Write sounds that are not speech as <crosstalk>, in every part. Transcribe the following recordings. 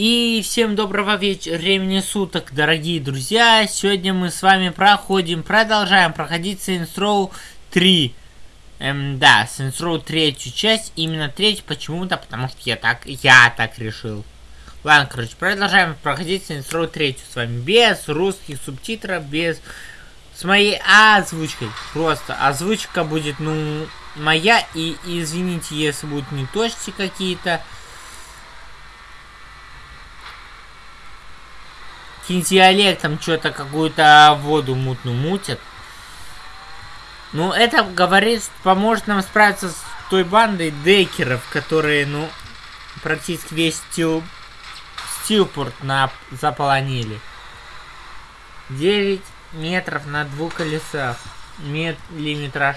И всем доброго вечера, времени суток, дорогие друзья. Сегодня мы с вами проходим, продолжаем проходить Saints Row 3. Эм, да, Saints Row третью часть, именно третью, почему-то, потому что я так, я так решил. Ладно, короче, продолжаем проходить Saints Row третью с вами, без русских субтитров, без... С моей озвучкой, просто озвучка будет, ну, моя, и извините, если будут неточности какие-то. Диалектом что-то какую-то воду мутную мутят. Ну, это, говорит, поможет нам справиться с той бандой декеров, которые, ну, практически весь стил... стилпорт на... заполонили. 9 метров на двух колесах. Миллиметраж.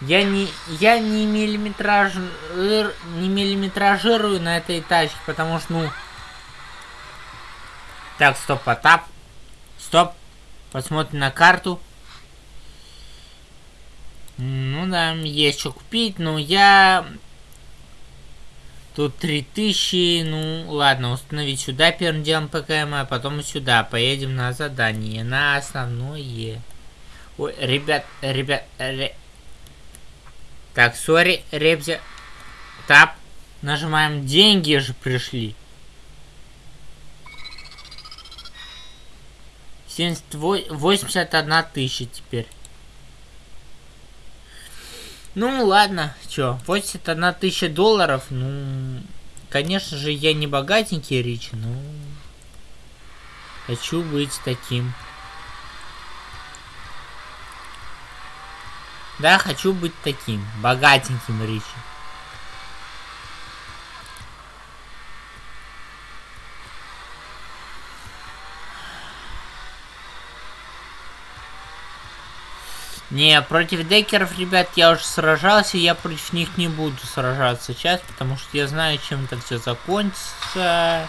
Я не, я не миллиметраж, не миллиметражирую на этой тачке, потому что, ну, так, стоп, потап. Стоп. Посмотрим на карту. Ну да, есть что купить, но я... Тут 3000, ну ладно, установить сюда первым делом ПКМ, а потом сюда. Поедем на задание, на основное. Ой, ребят, ребят, ре... Так, сори, ребзя. Тап. Нажимаем, деньги же пришли. 81 тысяча теперь. Ну ладно, чё, 81 тысяча долларов, ну... Конечно же, я не богатенький Рич, но... Хочу быть таким. Да, хочу быть таким, богатеньким Ричи. Не, против декеров, ребят, я уже сражался, я против них не буду сражаться сейчас, потому что я знаю, чем это все закончится.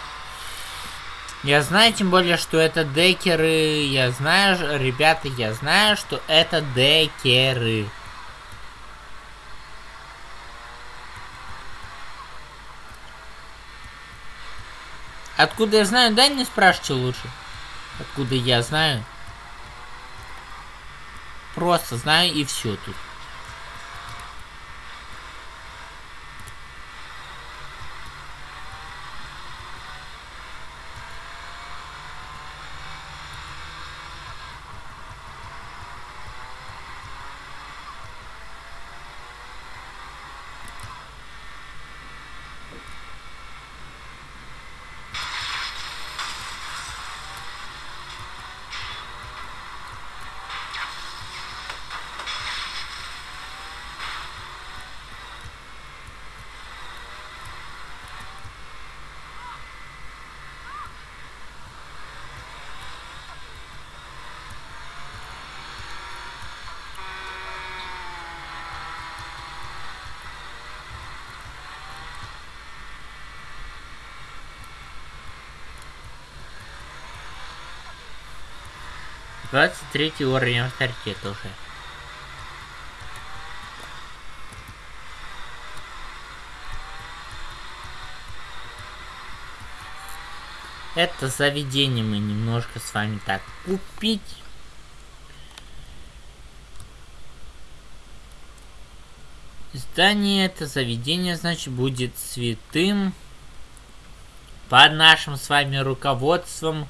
Я знаю, тем более, что это декеры, я знаю, ребята, я знаю, что это декеры. Откуда я знаю? Дай мне спрашивайте лучше. Откуда я знаю? Просто знаю и все тут. 23 уровень авторитета уже. Это заведение мы немножко с вами так купить. Здание это заведение, значит, будет святым под нашим с вами руководством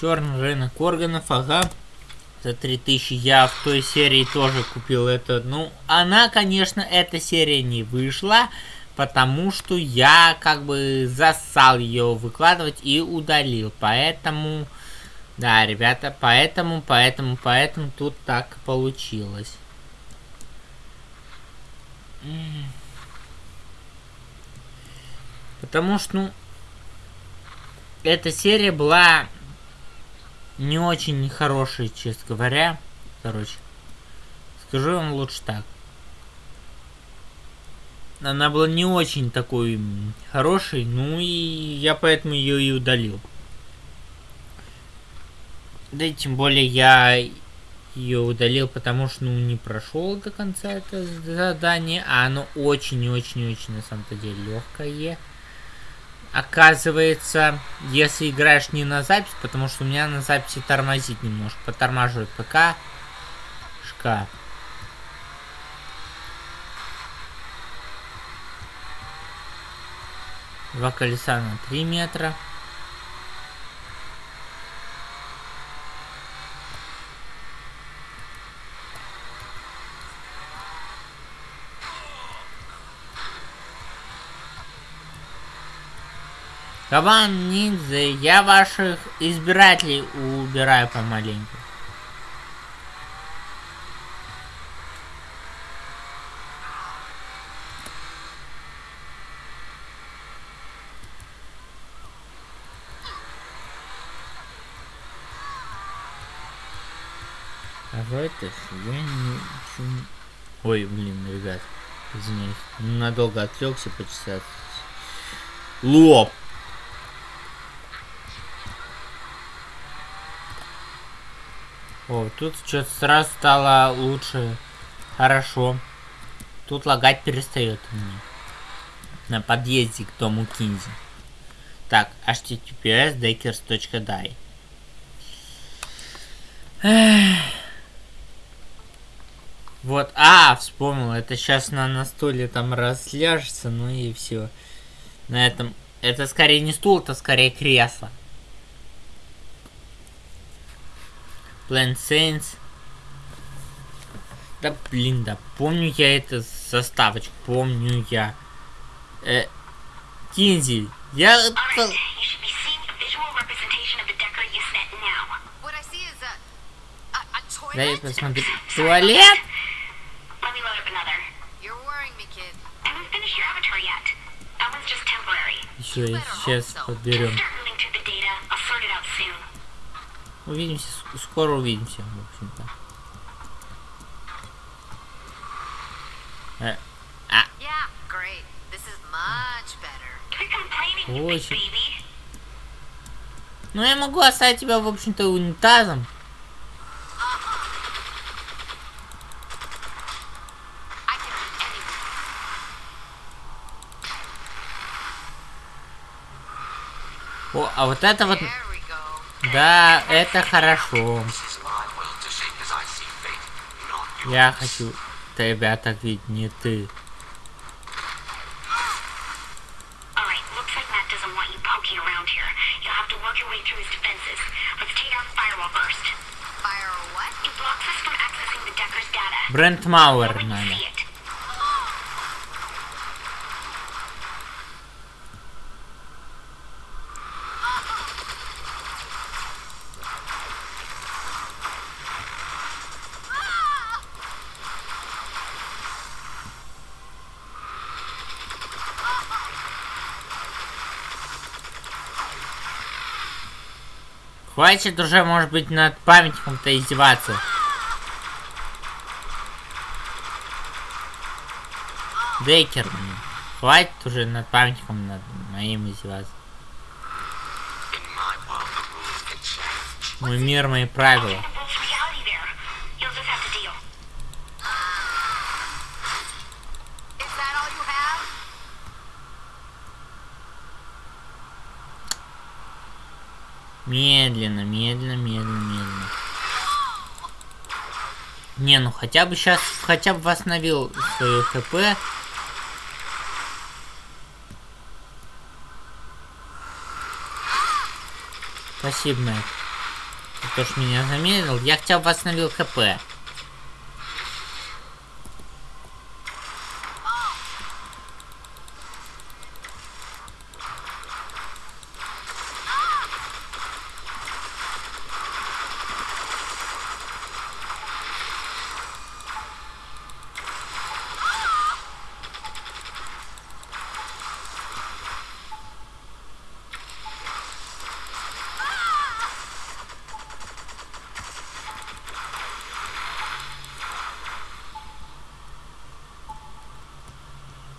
Черный рынок органов, ага. За 3000 я в той серии тоже купил это. Ну, она, конечно, эта серия не вышла, потому что я как бы засал ее выкладывать и удалил. Поэтому, да, ребята, поэтому, поэтому, поэтому тут так получилось. Потому что, ну, эта серия была не очень хороший, честно говоря. Короче, скажу вам лучше так. Она была не очень такой хорошей, ну и я поэтому ее и удалил. Да и тем более я ее удалил, потому что ну не прошел до конца это задание, а оно очень-очень-очень на самом-то деле легкое. Оказывается, если играешь не на запись, потому что у меня на записи тормозит немножко, подтормаживает ПК. Шкаф. Два колеса на 3 метра. Кабан ниндзя, я ваших избирателей убираю помаленьку. Это я не... Ой, блин, ребят, извиняюсь. Надолго отвлекся почесать. Лоб! О, тут что-то сразу стало лучше. Хорошо. Тут лагать перестает мне. На подъезде к дому Кинзи. Так, https deckers.die. Вот, а, вспомнил, это сейчас на, на стуле там разляжется, ну и все. На этом, это скорее не стул, это скорее кресло. Plant Saints. Да блин, да помню я это составочку, помню я. Э, Кинзи, я это... Дай посмотрю. Туалет? Еще сейчас подберем. Увидимся, скоро увидимся, в общем-то. Э, а. Очень. Ну я могу оставить тебя, в общем-то, унитазом. О, а вот это вот... Да, это хорошо. Я хочу тебя так видеть, не ты. Брент Мауэр надо. Хватит уже, может быть, над памятником-то издеваться. Дейкер, хватит уже над памятником над моим издеваться. Мой мир, мои правила. Медленно, медленно, медленно, медленно. Не, ну хотя бы сейчас, хотя бы восстановил свое хп. Спасибо, Мэтт. Ты тоже меня замедлил. Я хотя бы восстановил хп.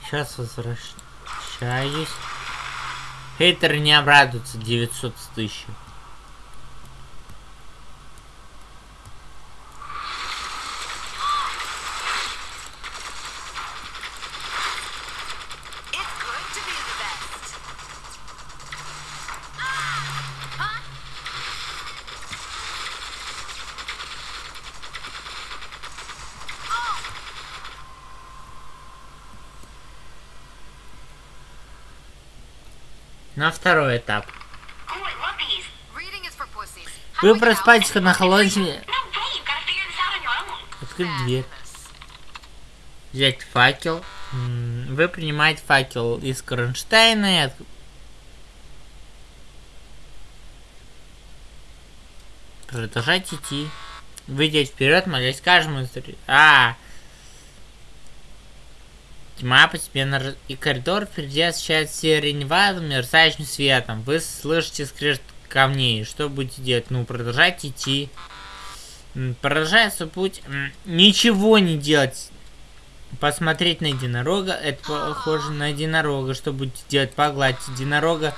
Сейчас возвращаюсь. Хейтеры не обрадуются 900 тысяч. To figure this out on your own. Открыть дверь. Взять факел. Вы принимаете факел из Кронштейна и от- Продолжать идти. Выйдя вперед, молясь каждому др- А! Тьма постепенно раз- и коридор впереди освещает сиреневатым мерцающим светом. Вы слышите скрежет камней. Что будете делать? Ну, продолжать идти. Свой путь. Ничего не делать. Посмотреть на единорога. Это похоже на единорога. Что будете делать? Погладить единорога.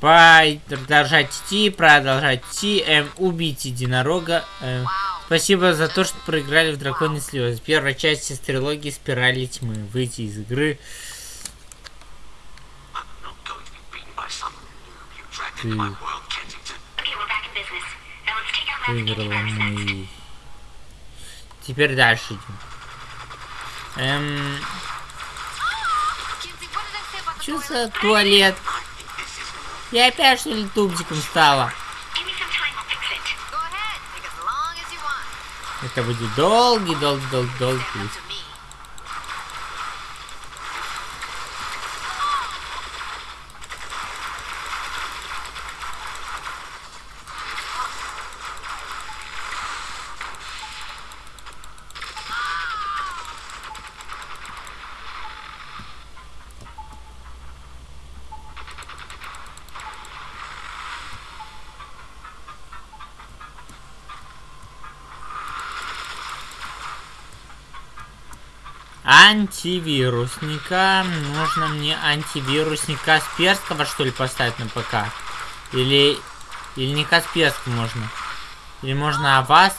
Продолжать идти. Продолжать идти. Эм, убить единорога. Эм. Спасибо за то, что проиграли в Драконе слезы. Первая часть из трилогии Спирали тьмы. Выйти из игры. Ты выиграла мы. Теперь дальше идем. Эм, что туалет? Я опять что ли тубчиком стала? Give me some time, I'll fix it. Go ahead. Take as long as you want. Это будет долгий, долгий, долгий, долгий путь. Антивирусника. Нужно мне антивирусника Касперского, что ли, поставить на ПК? Или... Или не Касперский можно? Или можно Аваст?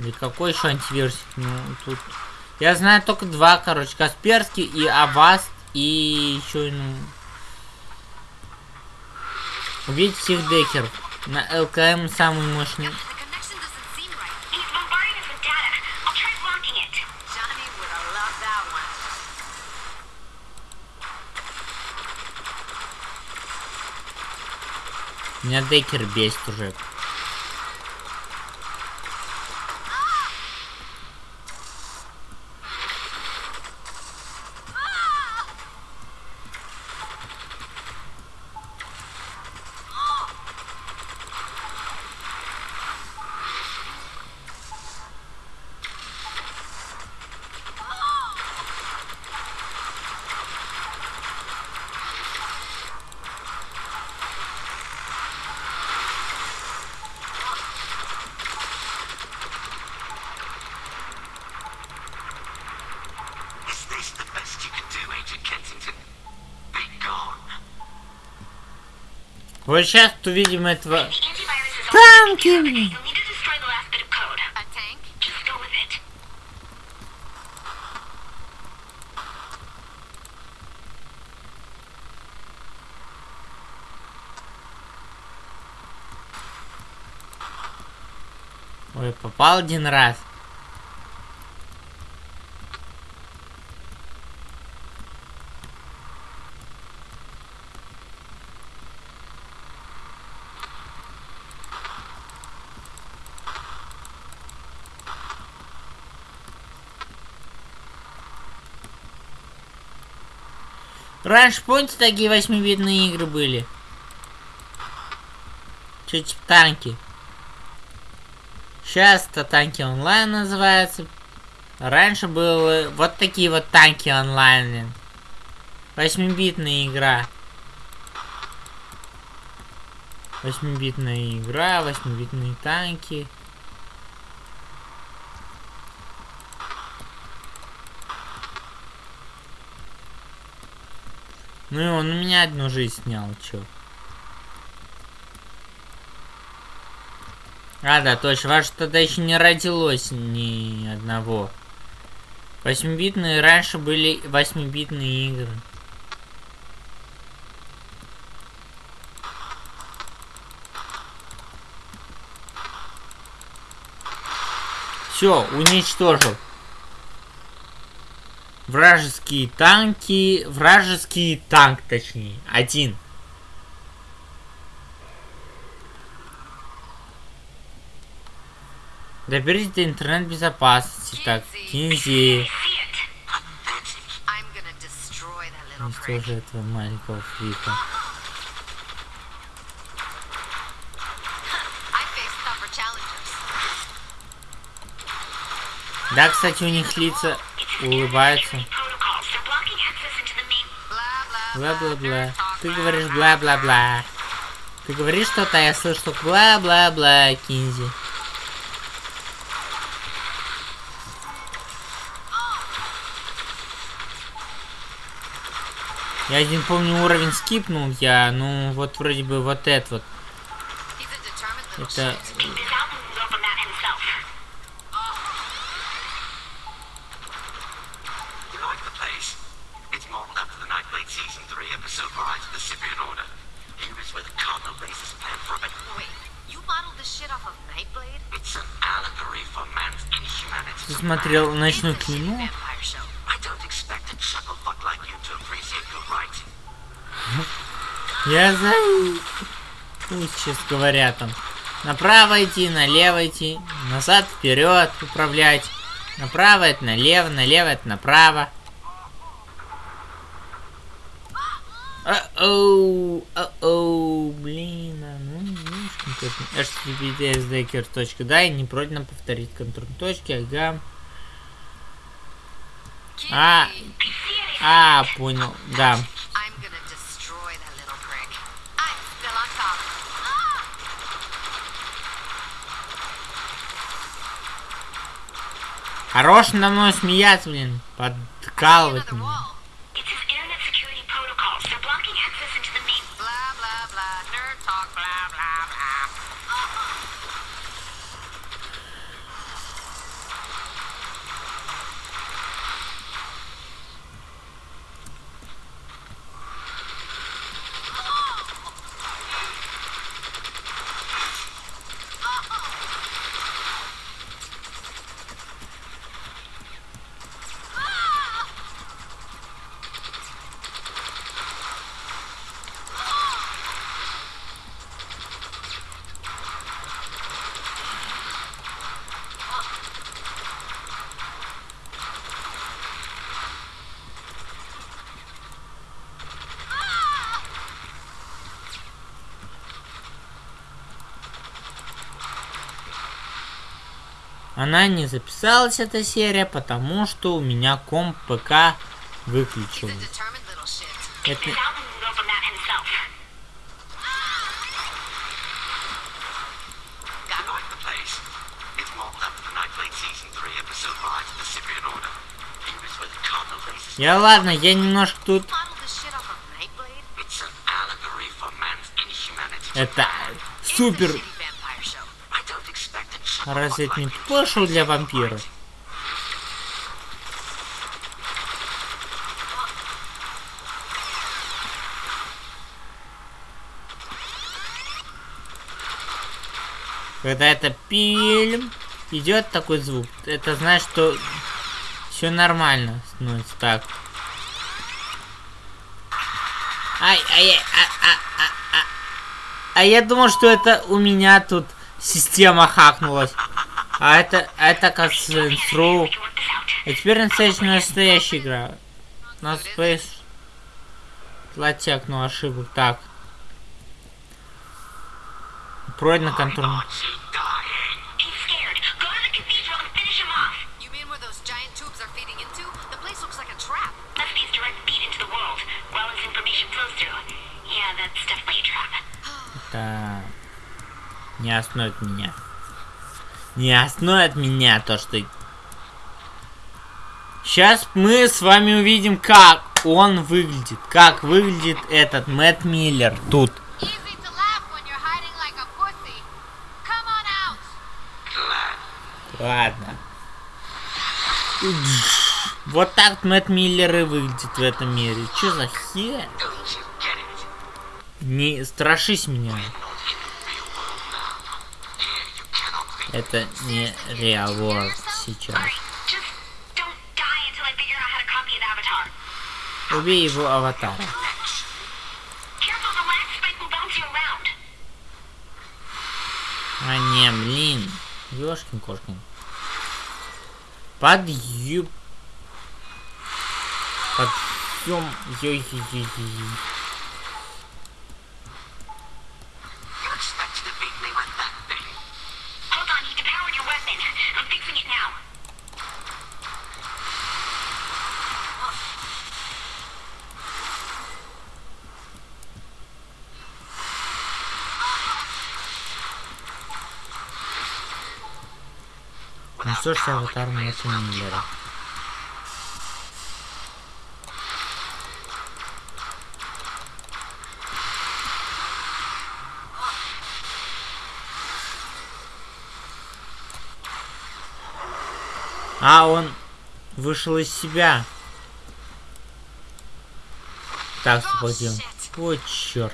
Или какой еще антивирусик? Ну, тут... Я знаю только два, короче. Касперский и Аваст. И еще, ну... Убить всех декеров. На ЛКМ самый мощный. Меня декер бесит уже. Вот сейчас увидим этого... Танки! Ой, попал один раз. Раньше, помните, такие восьмибитные игры были? Чё, типа танки? Сейчас это танки онлайн называется. Раньше было вот такие вот танки онлайн. Восьмибитная игра. Восьмибитная игра, восьмибитные танки. Ну и он у меня одну жизнь снял, чё. А, да, точно, ваше тогда еще не родилось ни одного. Восьмибитные раньше были восьмибитные игры. Все, уничтожил. Вражеские танки... Вражеский танк, точнее. Один. Доберитесь до интернет-безопасности. Так, Кинзи. Уничтожи этого маленького фрика. Да, кстати, у них лица blah Бла-бла-бла. Ты говоришь бла-бла-бла. Ты говоришь что-то, а я слышу только бла-бла-бла, Кинзи. Я один помню уровень скипнул я, ну вот вроде бы вот этот вот. Это shit. This album was over that himself. You like the place? It's modeled after the Nightblade Season 3 episode Rise of the Cyprian Order. Here is where the Cardinal races plan for a... Wait, you modeled this shit off of Nightblade? It's an allegory for man's inhumanity. ты смотрел It's ночную a shitty клину? vampire show. I don't expect a chucklefuck like you to appreciate good writing. Я за... Пусть сейчас говорят там. Направо идти, налево идти, назад, вперед управлять. Направо это налево, налево это направо. Оу, оу, блин, а ну видишь, https да и не пройдено повторить контроль точки, ага. А, а, понял, да. Ah! Хорош надо мной смеяться, блин, подкалывать меня. Она не записалась, эта серия, потому что у меня комп ПК shit. Это... This album was over that himself. You like the place? It's modeled after the Nightblade Season 3 episode Rise of the Cyprian Order. Here is where the Cardinal races Я ладно, я немножко тут... Modeled this Разве это не пошло для вампира? Когда это фильм идет такой звук, это значит, что все нормально становится так. Ай, ай, ай, а, а, а, а. А я думал, что это у меня тут система хакнулась. А это, это как this out. А теперь настоящая настоящая игра. У нас Space... Латекну ошибок. Так. Пройдено контроль. Aren't не остановит меня. Не остановит меня то, что... Сейчас мы с вами увидим, как он выглядит. Как выглядит этот Мэтт Миллер тут. Ладно. Вот так Мэтт Миллер и выглядит в этом мире. Чё за хер? Не страшись меня. Not in the real world now. Here you cannot think. Это не Real World сейчас. Alright, just don't die until I figure out how to copy it Убей его аватара. А не, блин. Ёшкин кошкин. Подъем. Подъем. Ой-ой-ой-ой. You expect to beat me with that thing? Hold on, he depowered your weapon. I'm fixing it now. Ж, аватар Мэтта Миллера. А, он вышел из себя. Так, пойдем. О, черт.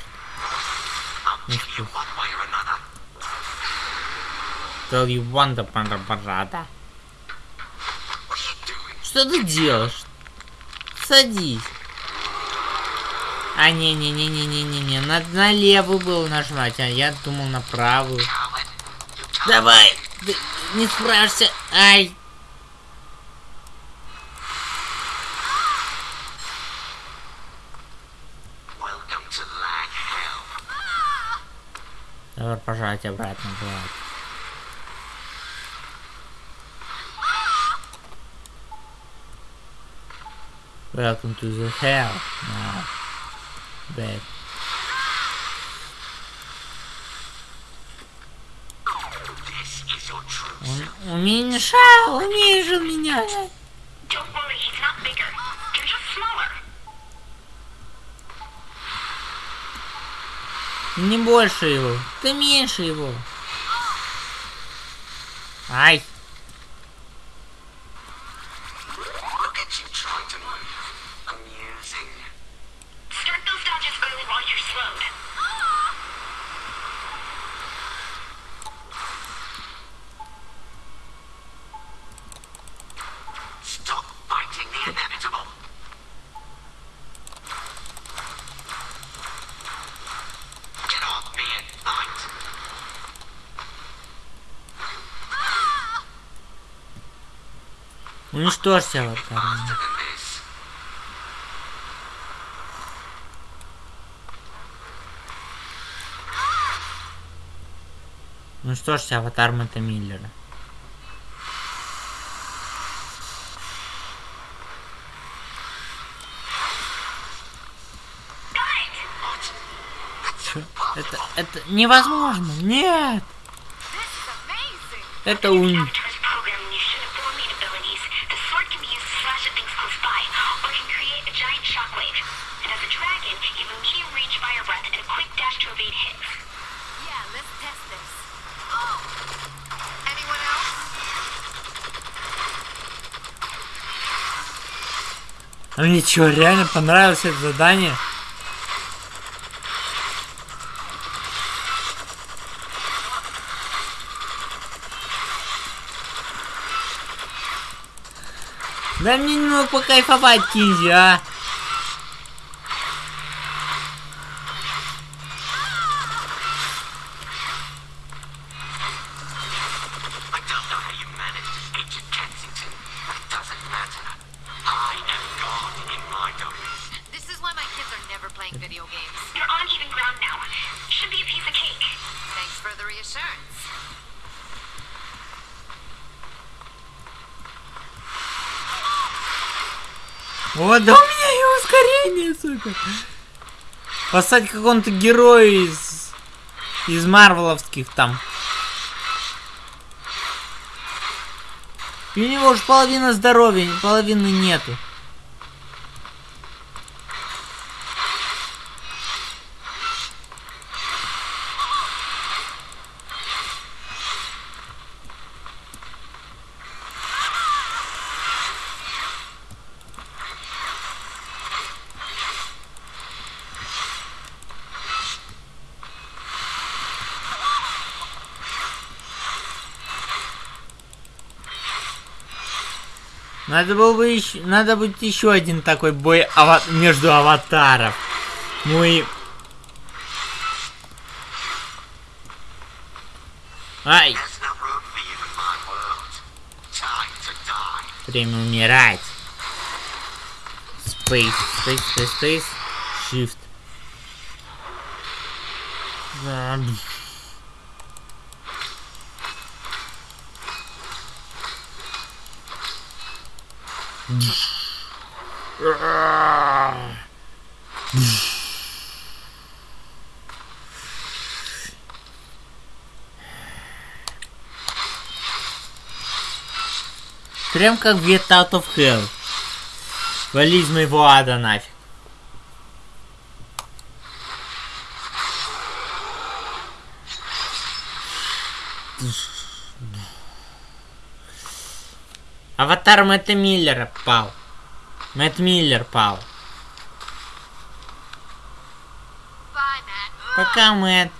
Kill you one way or another. Tell you wonder, панда, парада. What are you doing? Что ты делаешь? Садись. А, не-не-не-не-не-не-не. Надо на левую было нажимать, а я думал на правую. Давай! Ты не справишься. Ай! Давай пожать обратно, брат. Welcome to the hell now. Truth. Он уменьшал, уменьшил меня. Не больше его. Ты меньше его. Ай. Уничтожься аватар. Faster than this. Уничтожься аватар Мэтта Миллера. Это, это невозможно. Нет. Это ун... And as a dragon, you have a medium range fire breath and a quick dash to evade hits. Yeah, let's test this. Oh. Anyone else? А мне что, реально понравилось это задание? Дай мне немного покайфовать, Кинзи, а? Поставить какого-то героя из... Из марвеловских там. И у него уже половина здоровья, половины нету. Надо было бы еще, надо будет еще один такой бой ава- между аватаров. Ну и... Ай, время умирать. Space, space, space, space. Shift. Да, Прям как Get Out of Hell. Вали из моего ада нафиг. Аватар Мэтта Миллера пал. Мэтт Миллер пал. Bye, Matt. Пока, Мэтт.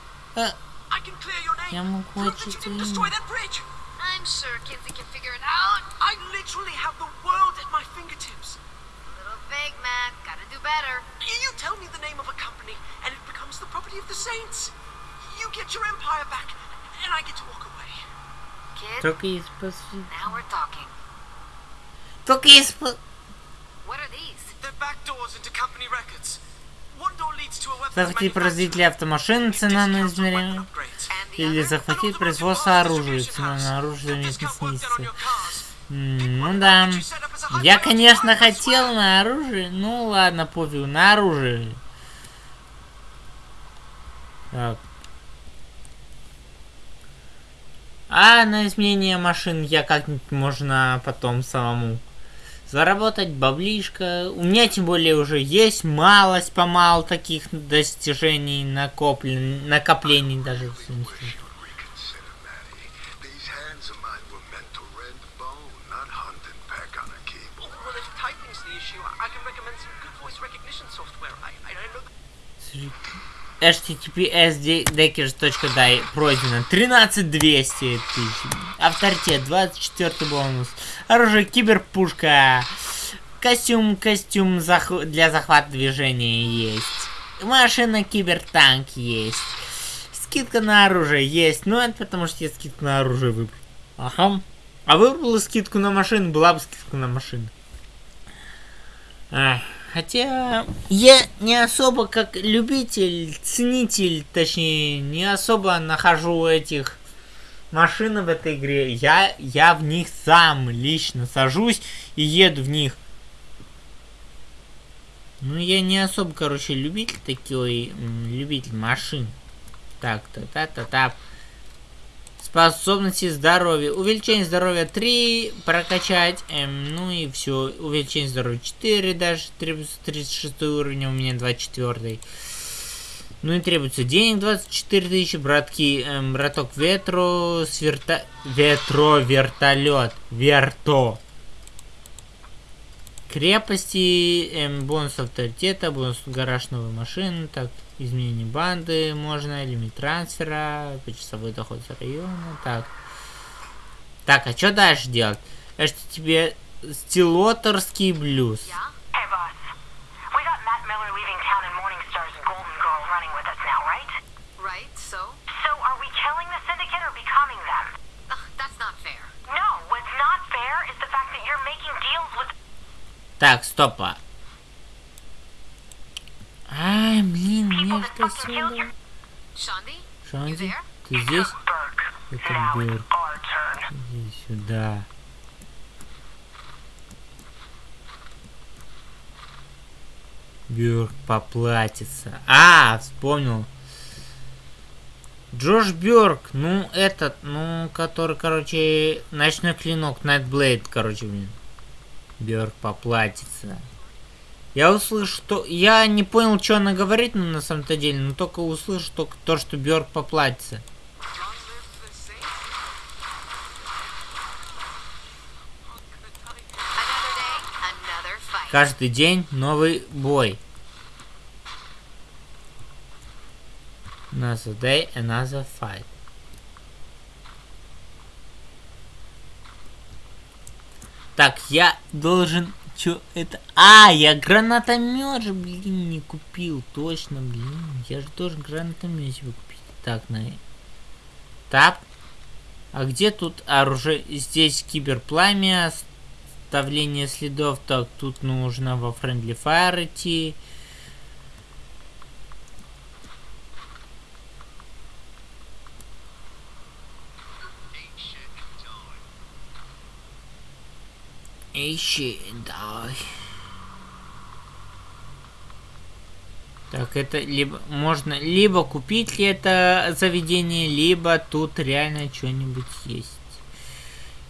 Я могу очистить didn't имя. destroy that bridge. I'm sure Kinsey can figure it out. I literally have the world at my fingertips. A little vague, Matt. Gotta do better. Y- You tell me the name of a company, and it becomes the property of the saints. You get your empire back, and I get to walk away. Kid, Только из посвя- now we're talking. Только из по- What are these? They're back doors into company records. Захватить производителя автомашин, цена на измерение. Или захватить And производство оружия, цена на оружие заметно on снизится. Ну да. Я, конечно, хотел на оружие. Ну ладно, пофигу, на оружие. Так. А на изменение машин я как-нибудь можно потом самому заработать баблишко. У меня тем более уже есть малость помал таких достижений накоплен, накоплений даже. Https deckers.дай пройдено 13200 тысяч. Авторитет 24 бонус. Оружие киберпушка. Костюм, костюм зах- для захвата движения есть. Машина кибертанк есть. Скидка на оружие есть. Ну, это потому что я скидку на оружие выбрал. Ага. А выбрал скидку на машину, была бы скидка на машину. Ах, хотя я не особо как любитель, ценитель, точнее, не особо нахожу этих машин в этой игре. Я, я в них сам лично сажусь и еду в них. Ну, я не особо, короче, любитель такой, любитель машин. Так, та-та-та-та. Способности здоровья. Увеличение здоровья 3 прокачать. Эм, ну и все. Увеличение здоровья 4 даже. Требуется 36 уровень, а у меня 24. Ну и требуется денег 24 тысячи. Братки, эм, браток ветру. Сверта... Ветро, вертолет. Верто. Крепости, эм, бонус авторитета, бонус гараж новой машины, так, изменение банды можно, лимит трансфера, почасовой доход с района, так. Так, а что дальше делать? Это что тебе стилоторский блюз. Так, стопа. Ай, блин, мне что сюда? Шанди, ты здесь? Это turn. Иди сюда. Бёрк поплатится. А, вспомнил. Джош Бёрк, ну этот, ну, который, короче, ночной клинок, Nightblade, короче, блин. Бёрк поплатится. Я услышу, что... Я не понял, что она говорит, ну, на самом-то деле, но только услышу только то, что Бёрк поплатится. Каждый день новый бой. Another day, another fight. Так, я должен... Чё это? А, я гранатомет же, блин, не купил. Точно, блин. Я же должен гранатомет себе купить. Так, на... Тап. А где тут оружие? Здесь киберпламя, оставление следов. Так, тут нужно во Friendly Fire идти. Ищи, давай. Так, это либо можно либо купить это заведение, либо тут реально что-нибудь есть.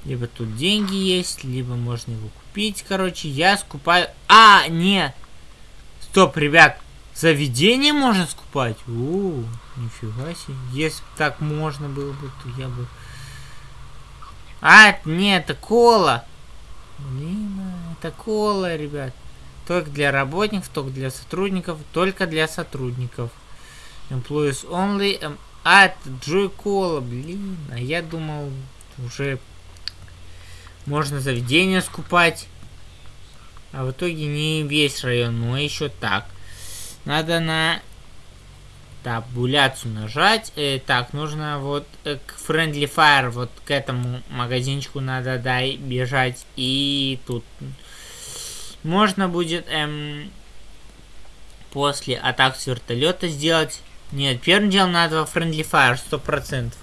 Либо тут деньги есть, либо можно его купить. Короче, я скупаю... А, нет! Стоп, ребят, заведение можно скупать? У, нифига себе. Если бы так можно было бы, то я бы... А, нет, это кола. Блин, это кола, ребят. Только для работников, только для сотрудников, только для сотрудников. Employees only. Эм, а, это Джой Кола, блин. А я думал, уже можно заведение скупать. А в итоге не весь район, но еще так. Надо на табуляцию нажать. Э, так, нужно вот э, к Friendly Fire, вот к этому магазинчику надо дай бежать. И тут можно будет эм, после атак с вертолета сделать. Нет, первым делом надо во Friendly Fire, сто процентов.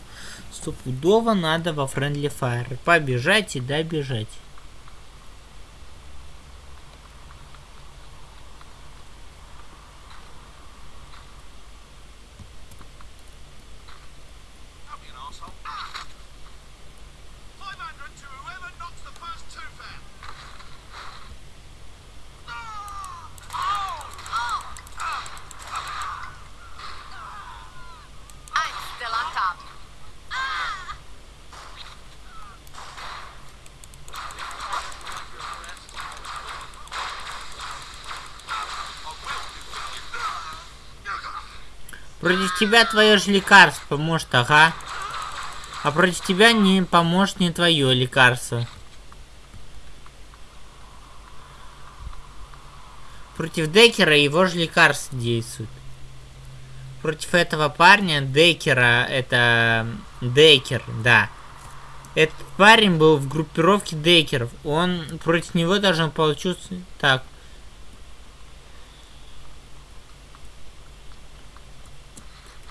Стопудово надо во Friendly Fire. Побежать и добежать. Тебя твое же лекарство поможет, ага. А против тебя не поможет не твое лекарство. Против Декера его же лекарство действует. Против этого парня Декера, это Декер, да. Этот парень был в группировке Декеров. Он против него должен получиться так.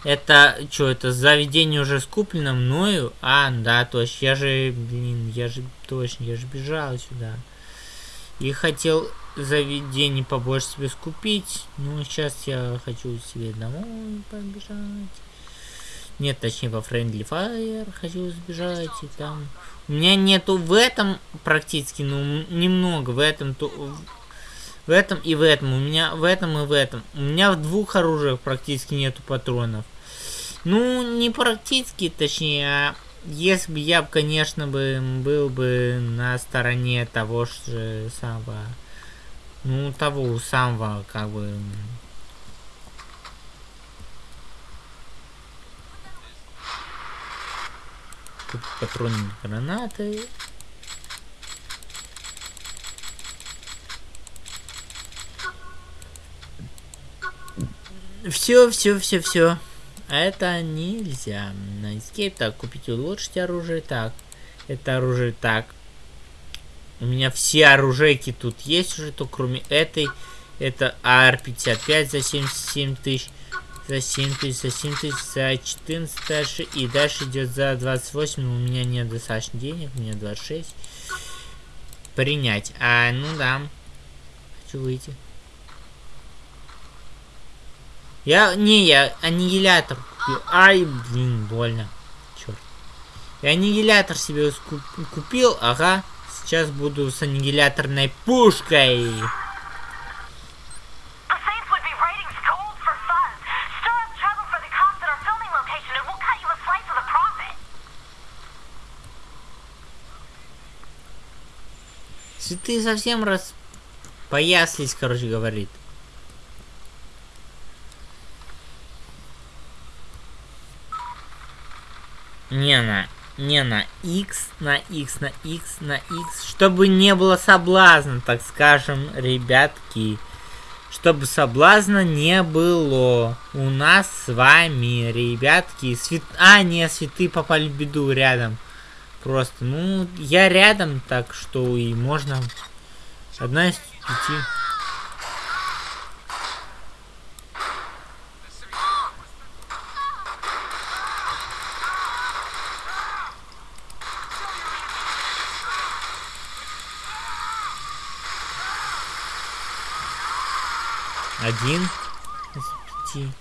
Это что, это заведение уже скуплено мною? А, да, точно. Я же, блин, я же точно, я же бежал сюда. И хотел заведение побольше себе скупить. Ну, сейчас я хочу себе домой побежать. Нет, точнее, во Friendly Fire хочу сбежать. И там... У меня нету в этом практически, ну, немного. В этом то... В этом и в этом. У меня в этом и в этом. У меня в двух оружиях практически нету патронов. Ну, не практически, точнее, а если бы я, конечно, бы был бы на стороне того же самого, ну, того самого, как бы... Тут патроны гранаты. Все, все, все, все. Это нельзя. На escape так, купить улучшить оружие. Так, это оружие так. У меня все оружейки тут есть уже, то кроме этой. Это AR-55 за 77 тысяч. За 7 тысяч, за 7 тысяч, за 14 дальше. И дальше идет за 28. Но у меня нет достаточно денег, у меня 26. Принять. А, ну да. Хочу выйти. Я, не, я аннигилятор. Ай, блин, больно. Черт. Я аннигилятор себе купил, ага. Сейчас буду с аннигиляторной пушкой. The Saints would be writing scolds for fun. Stir up trouble for the cops at our filming location and we'll cut you a slice of the profit. Если ты совсем раз пояслись, короче, говорит. Не, на. не на X, на X, на X, на X, чтобы не было соблазна, так скажем, ребятки. Чтобы соблазна не было у нас с вами, ребятки. Свят... А, не, святы попали в беду рядом. Просто, ну, я рядом, так что и можно. Одна из пяти. Один из пяти.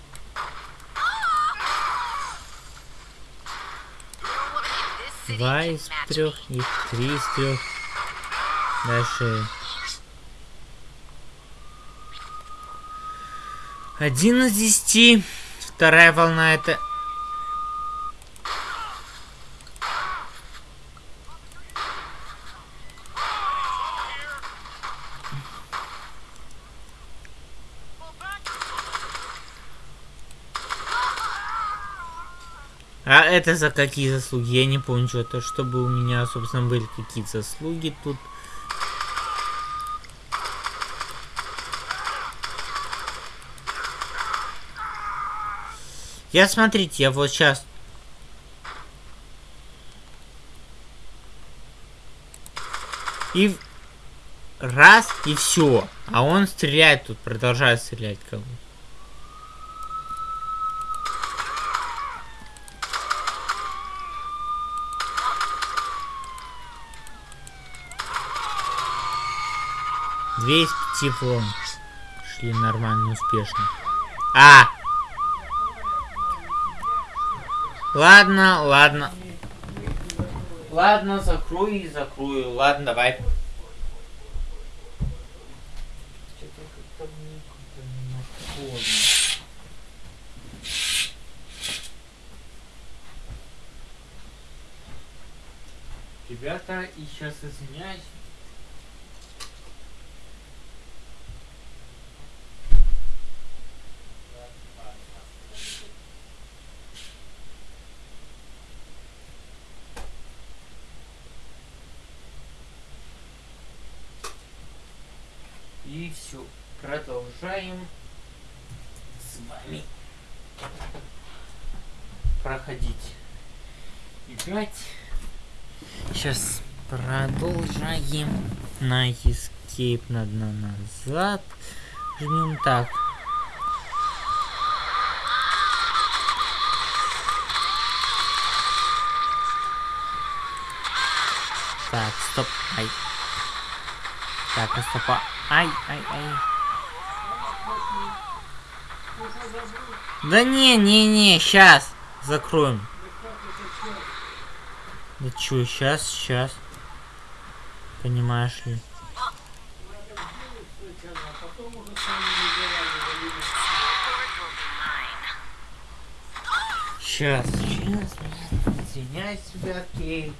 Два из трех и три из трех. Дальше. Один из десяти. Вторая волна это... это за какие заслуги? Я не помню что-то, чтобы у меня, собственно, были какие-то заслуги тут. Я, смотрите, я вот сейчас... И... Раз, и все. А он стреляет тут, продолжает стрелять как пяти флон. Шли нормально, успешно. А! Ладно, ладно. Ладно, закрою и закрою. Ладно, давай. Ребята, и сейчас извиняюсь. Все. Продолжаем с вами проходить. Играть. Сейчас продолжаем на escape надо назад. Жмем так. Так, стоп. Ай. Так, а стопа. Ай, ай, ай. Да не, не, не, сейчас закроем. Да чё, сейчас, сейчас. Понимаешь ли? Сейчас, сейчас, извиняюсь, ребятки.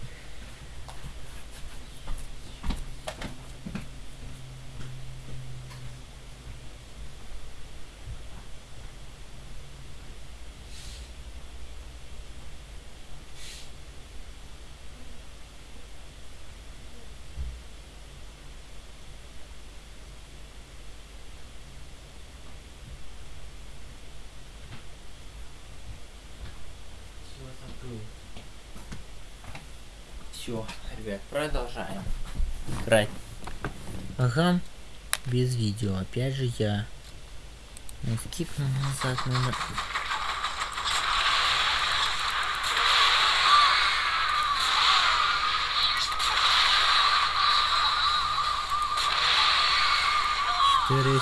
Ребят, продолжаем играть. Ага, без видео. Опять же я ну, скипну назад номер. Четыре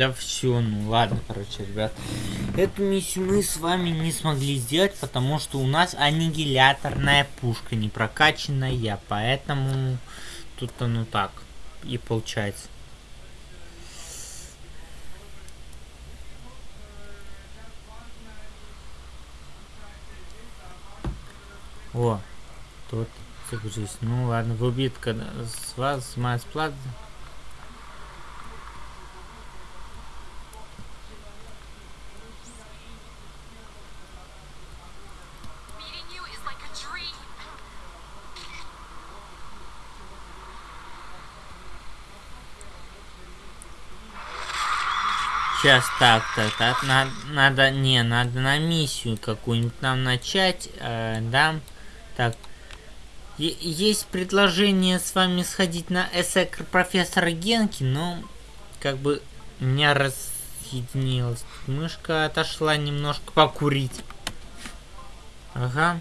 Да все, ну ладно, короче, ребят. Эту миссию мы с вами не смогли сделать, потому что у нас аннигиляторная пушка не прокачанная, поэтому тут оно так и получается. О, тут загрузись. Ну ладно, выбит, когда с вас снимает плат. Meeting you is like a dream. Сейчас так, так, так, надо, надо, не, надо на миссию какую-нибудь нам начать, э, да, так. Е- есть предложение с вами сходить на эсэкр профессора Генки, но как бы у меня разъединилась мышка, отошла немножко покурить. Ага.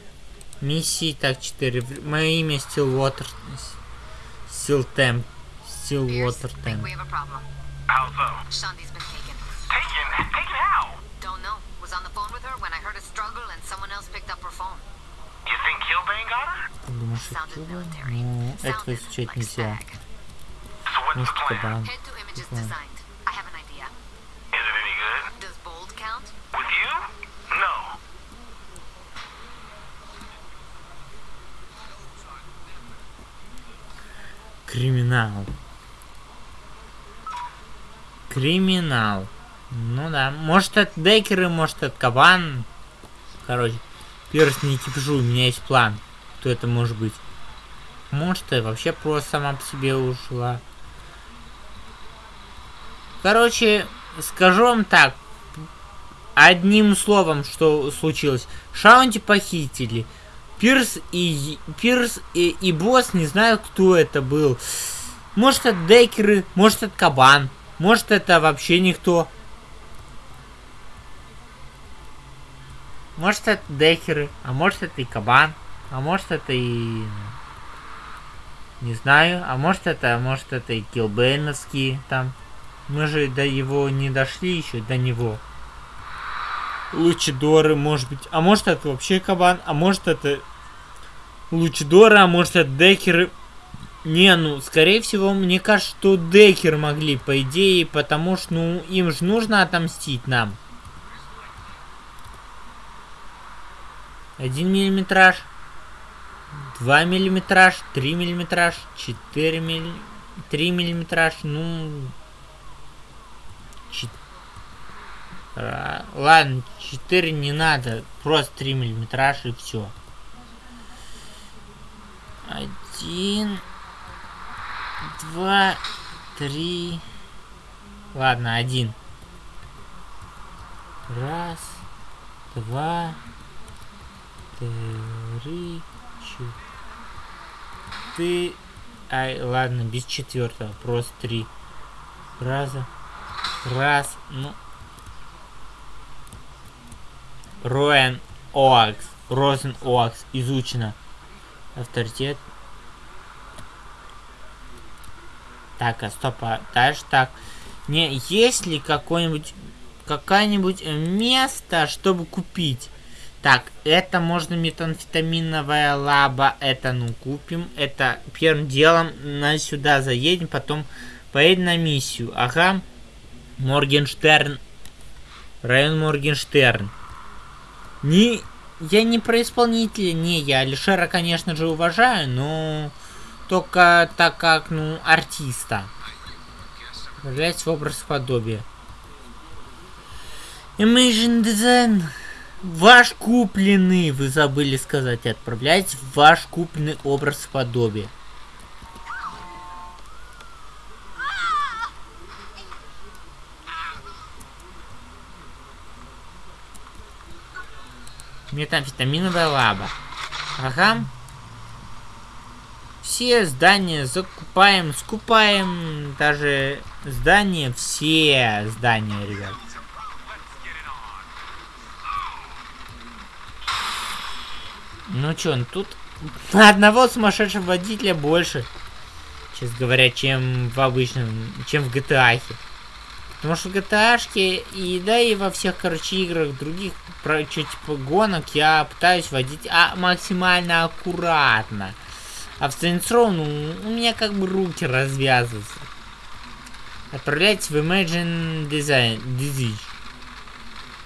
Миссии, так, 4. Мое имя Stillwater. Stilltemp. Stillwater Temp. we have a problem. How so? Shandi's been taken. Taken? Taken how? Don't know. Was on the phone with her when I heard a struggle and someone else picked up her phone. You think Kilbane got her? Ты думаешь, Sounded это military. Ну, этого Sounded изучать like нельзя. spag. So what's Может, the plan? кабан. Head to images Plan. designed. I have an idea. Is it any good? Does bold count? With you? No. Криминал. Криминал. Ну да. Может это Декеры, может это Кабан. Короче. Пирс, не кипишу, у меня есть план. Кто это может быть? Может, и вообще просто сама по себе ушла. Короче, скажу вам так. Одним словом, что случилось. Шаунти похитили. Пирс и Пирс и, и босс не знаю, кто это был. Может это Декеры, может это Кабан, может это вообще никто. Может это Декеры, а может это и Кабан, а может это и... Не знаю, а может это, а может это и Килбейновские там. Мы же до его не дошли еще, до него. Лучидоры, может быть. А может это вообще кабан, а может это Лучидоры, а может это декеры. Не, ну, скорее всего, мне кажется, что декеры могли, по идее, потому что, ну, им же нужно отомстить нам. Один миллиметраж. Два миллиметраж, три миллиметраж, четыре милли... Три миллиметраж, ну... Чет- Ра- Ладно, 4 не надо, просто 3 миллиметраж и все. Один, два, три. Ладно, один. Раз, два, три, четыре. Ай, ладно, без четвертого, просто три. Раза. Раз, ну, Роэн Оакс. Розен Оакс. Изучено. Авторитет. Так, а стоп, а дальше так. Не, есть ли какое-нибудь какое-нибудь место, чтобы купить? Так, это можно метамфетаминовая лаба, это ну купим. Это первым делом на сюда заедем, потом поедем на миссию. Ага. Моргенштерн. Район Моргенштерн. Не, я не про исполнителя, не, я Алишера, конечно же, уважаю, но только так как, ну, артиста. Является в образ подобия. Imagine Design. Ваш купленный, вы забыли сказать, отправляйте в ваш купленный образ подобия. Метамфетаминовая лаба. Ага. Все здания закупаем, скупаем. Даже здания, все здания, ребят. Ну чё, ну тут одного сумасшедшего водителя больше, честно говоря, чем в обычном, чем в GTA. Потому что в GTA и да и во всех, короче, играх других про что типа гонок я пытаюсь водить а, максимально аккуратно. А в Saints Row, ну, у меня как бы руки развязываются. Отправляйтесь в Imagine Design. Design.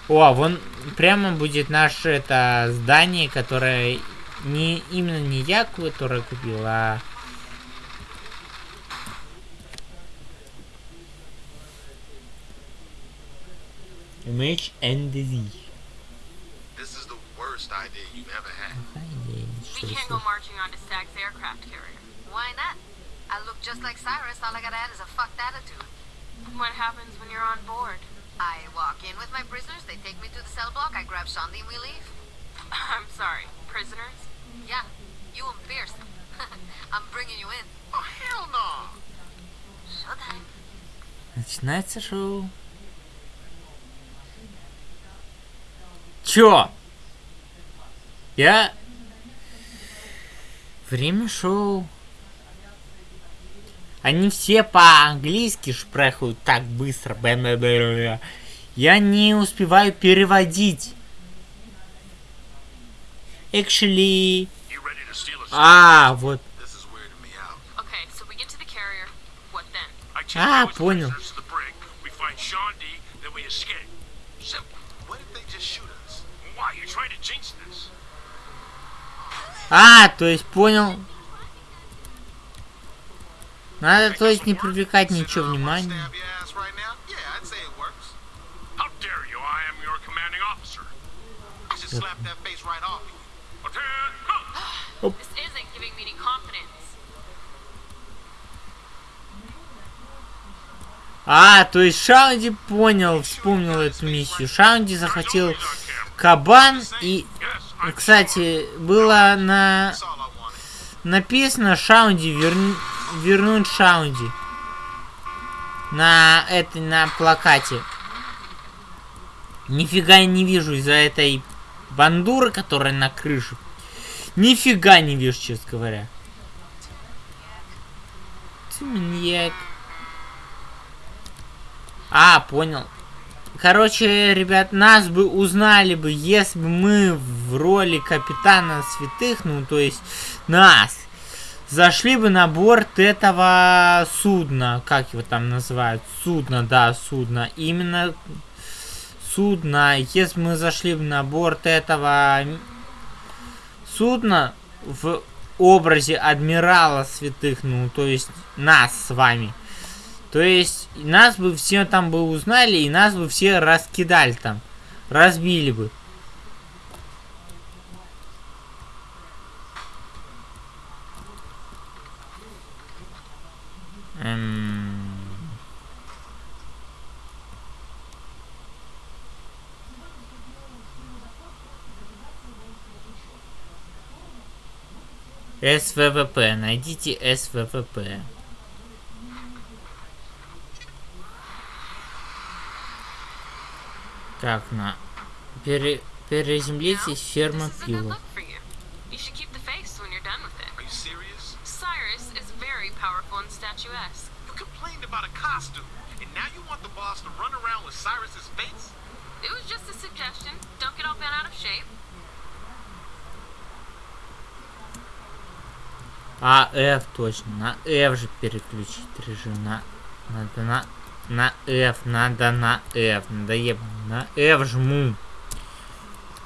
О, вон прямо будет наше это здание, которое не именно не я, которое купил, а Image and Disease. This is the worst idea you've ever had. We can't go marching onto Stag's aircraft carrier. Why not? I look just like Cyrus. All I gotta add is a fucked attitude. What happens when you're on board? I walk in with my prisoners. They take me to the cell block. I grab Shandy and we leave. <laughs> I'm sorry. Prisoners? Yeah. You and Pierce. <laughs> I'm bringing you in. Oh, hell no! Showtime. Начинается шоу. Чё? Я... Время шоу. Они все по-английски шпрехают так быстро. Я не успеваю переводить. Actually... А, вот. А, понял. Ah, а, то есть понял. Надо, то есть, не привлекать ничего внимания. А, то есть Шаунди понял, вспомнил эту миссию. Шаунди захватил кабан и... Кстати, было на... написано Шаунди верни вернуть Шаунди на этой на плакате. Нифига я не вижу из-за этой бандуры, которая на крыше. Нифига не вижу, честно говоря. Ты маньяк. А, понял. Короче, ребят, нас бы узнали бы, если бы мы в роли капитана святых, ну, то есть нас, зашли бы на борт этого судна, как его там называют, судно, да, судно, именно судно, если мы зашли бы на борт этого судна в образе адмирала святых, ну, то есть нас с вами, то есть нас бы все там бы узнали, и нас бы все раскидали там. Разбили бы. Эм. СВВП. Найдите СВВП. Так, на. Пере... Переземлитесь, ферма пива. look for you. You should keep the face when you're done with it. Are you serious? Cyrus is very powerful and statuesque. You complained about a costume, and now you want the boss to run around with Cyrus's face? It was just a suggestion. Don't get all bent out of shape. А, F точно. На F же переключить режим. На... Надо на... На F. Надо на F. Надо еб... На F жму.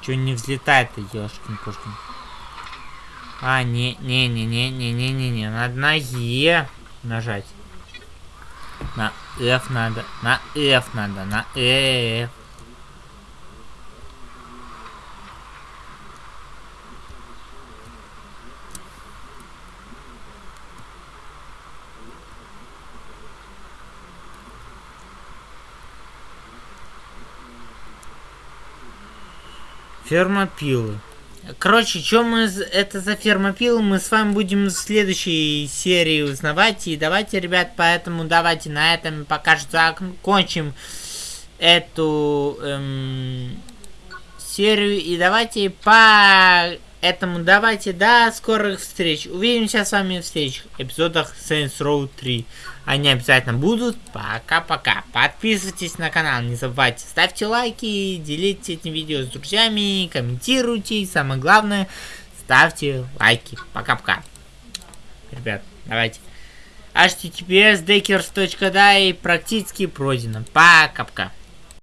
Че не взлетает-то, ёшкин кошкин. А, не, не, не, не, не, не, не, не. Надо на Е нажать. На F надо. На F надо. На F. Фермопилы. Короче, что мы... Это за фермопилы, мы с вами будем в следующей серии узнавать. И давайте, ребят, поэтому давайте на этом пока что закончим эту эм, серию. И давайте по этому давайте до скорых встреч. Увидимся с вами в следующих эпизодах Saints Row 3. Они обязательно будут. Пока-пока. Подписывайтесь на канал, не забывайте. Ставьте лайки, делитесь этим видео с друзьями, комментируйте. И самое главное, ставьте лайки. Пока-пока. Ребят, давайте. https deckers.die практически пройдено. Пока-пока.